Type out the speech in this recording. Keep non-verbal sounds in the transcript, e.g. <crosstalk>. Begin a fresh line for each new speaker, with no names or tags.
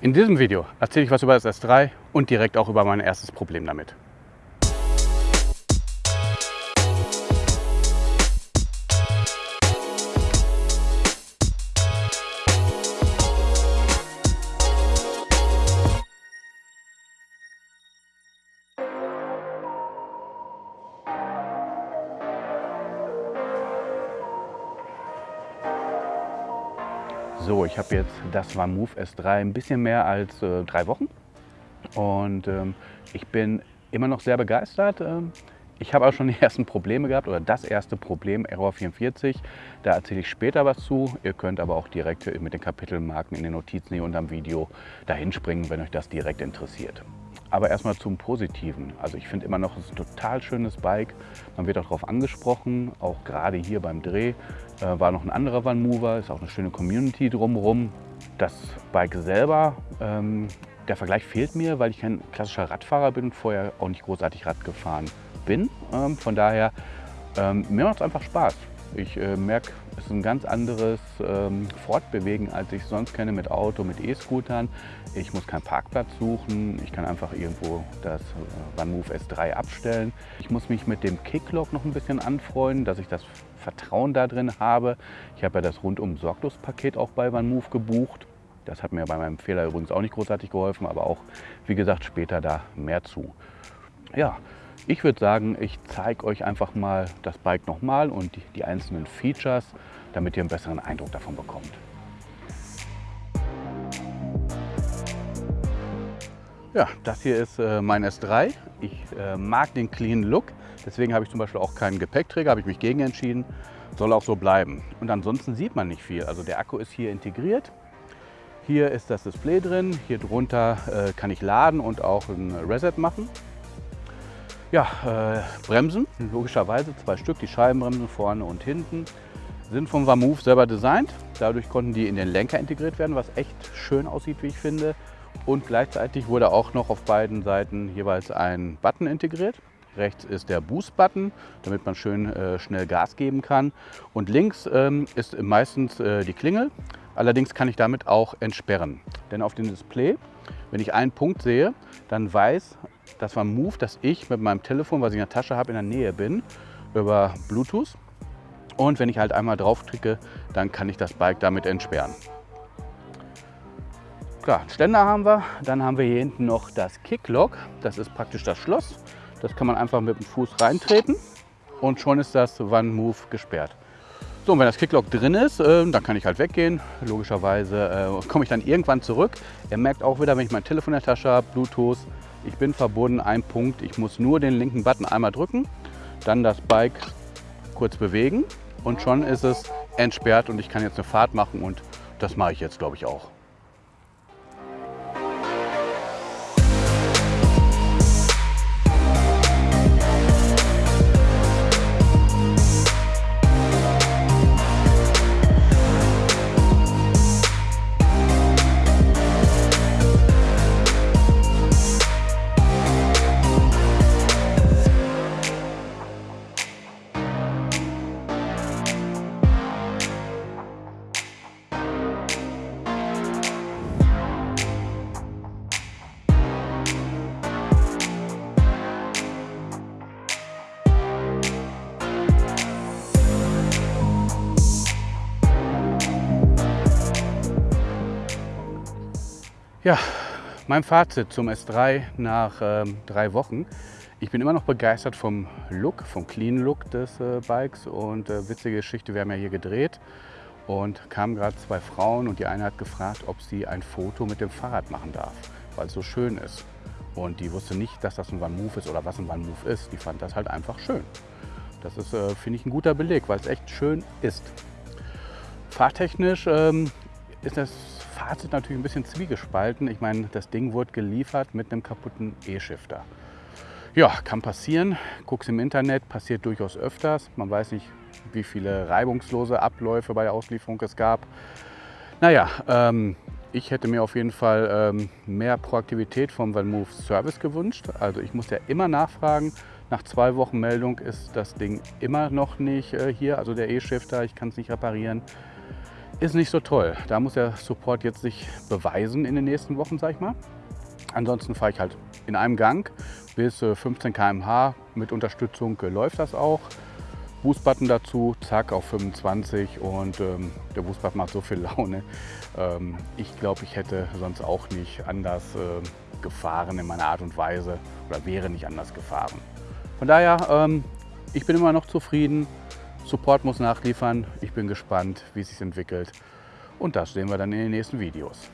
In diesem Video erzähle ich was über das S3 und direkt auch über mein erstes Problem damit. So, ich habe jetzt das OneMove S3 ein bisschen mehr als äh, drei Wochen und ähm, ich bin immer noch sehr begeistert. Ähm, ich habe auch schon <laughs> die ersten Probleme gehabt oder das erste Problem, Error 44. Da erzähle ich später was zu. Ihr könnt aber auch direkt mit den Kapitelmarken in den Notizen hier unter dem Video dahin springen, wenn euch das direkt interessiert. Aber erstmal zum Positiven. Also ich finde immer noch, es ist ein total schönes Bike. Man wird auch darauf angesprochen, auch gerade hier beim Dreh äh, war noch ein anderer One Mover, ist auch eine schöne Community drumherum. Das Bike selber, ähm, der Vergleich fehlt mir, weil ich kein klassischer Radfahrer bin und vorher auch nicht großartig Rad gefahren bin. Ähm, von daher, ähm, mir macht es einfach Spaß. Ich äh, merke, es ist ein ganz anderes ähm, Fortbewegen, als ich sonst kenne mit Auto, mit E-Scootern. Ich muss keinen Parkplatz suchen, ich kann einfach irgendwo das äh, OneMove S3 abstellen. Ich muss mich mit dem Kicklock noch ein bisschen anfreunden, dass ich das Vertrauen da drin habe. Ich habe ja das rundum sorglos Paket auch bei OneMove gebucht. Das hat mir bei meinem Fehler übrigens auch nicht großartig geholfen, aber auch, wie gesagt, später da mehr zu. Ja, ich würde sagen, ich zeige euch einfach mal das Bike nochmal und die, die einzelnen Features, damit ihr einen besseren Eindruck davon bekommt. Ja, das hier ist äh, mein S3. Ich äh, mag den clean Look, deswegen habe ich zum Beispiel auch keinen Gepäckträger, habe ich mich gegen entschieden. Soll auch so bleiben. Und ansonsten sieht man nicht viel. Also der Akku ist hier integriert. Hier ist das Display drin. Hier drunter äh, kann ich laden und auch ein Reset machen. Ja, äh, Bremsen, logischerweise zwei Stück, die Scheibenbremsen vorne und hinten, sind vom VaMove selber designt. Dadurch konnten die in den Lenker integriert werden, was echt schön aussieht, wie ich finde. Und gleichzeitig wurde auch noch auf beiden Seiten jeweils ein Button integriert. Rechts ist der Boost-Button, damit man schön äh, schnell Gas geben kann. Und links ähm, ist meistens äh, die Klingel. Allerdings kann ich damit auch entsperren. Denn auf dem Display, wenn ich einen Punkt sehe, dann weiß das war Move, dass ich mit meinem Telefon, was ich in der Tasche habe, in der Nähe bin, über Bluetooth. Und wenn ich halt einmal drauf klicke, dann kann ich das Bike damit entsperren. Klar, Ständer haben wir. Dann haben wir hier hinten noch das Kicklock. Das ist praktisch das Schloss. Das kann man einfach mit dem Fuß reintreten und schon ist das One Move gesperrt. So, und wenn das Kicklock drin ist, äh, dann kann ich halt weggehen. Logischerweise äh, komme ich dann irgendwann zurück. Ihr merkt auch wieder, wenn ich mein Telefon in der Tasche habe, Bluetooth, ich bin verbunden, ein Punkt. Ich muss nur den linken Button einmal drücken, dann das Bike kurz bewegen und schon ist es entsperrt und ich kann jetzt eine Fahrt machen und das mache ich jetzt glaube ich auch. Ja, mein Fazit zum S3 nach ähm, drei Wochen. Ich bin immer noch begeistert vom Look, vom Clean Look des äh, Bikes und äh, witzige Geschichte, wir haben ja hier gedreht und kamen gerade zwei Frauen und die eine hat gefragt, ob sie ein Foto mit dem Fahrrad machen darf, weil es so schön ist. Und die wusste nicht, dass das ein One Move ist oder was ein One Move ist. Die fand das halt einfach schön. Das ist, äh, finde ich, ein guter Beleg, weil es echt schön ist. Fahrtechnisch ähm, ist das Fazit natürlich ein bisschen zwiegespalten. Ich meine, das Ding wurde geliefert mit einem kaputten E-Shifter. Ja, kann passieren. Guck's im Internet, passiert durchaus öfters. Man weiß nicht, wie viele reibungslose Abläufe bei der Auslieferung es gab. Naja, ähm, ich hätte mir auf jeden Fall ähm, mehr Proaktivität vom OneMove Service gewünscht. Also ich muss ja immer nachfragen. Nach zwei Wochen Meldung ist das Ding immer noch nicht äh, hier, also der E-Shifter. Ich kann es nicht reparieren. Ist nicht so toll. Da muss der Support jetzt sich beweisen in den nächsten Wochen, sag ich mal. Ansonsten fahre ich halt in einem Gang bis 15 km/h. Mit Unterstützung äh, läuft das auch. Boostbutton dazu, zack auf 25 und ähm, der Boostbutton macht so viel <laughs> Laune. Ähm, ich glaube, ich hätte sonst auch nicht anders äh, gefahren in meiner Art und Weise oder wäre nicht anders gefahren. Von daher, ähm, ich bin immer noch zufrieden. Support muss nachliefern. Ich bin gespannt, wie es sich entwickelt. Und das sehen wir dann in den nächsten Videos.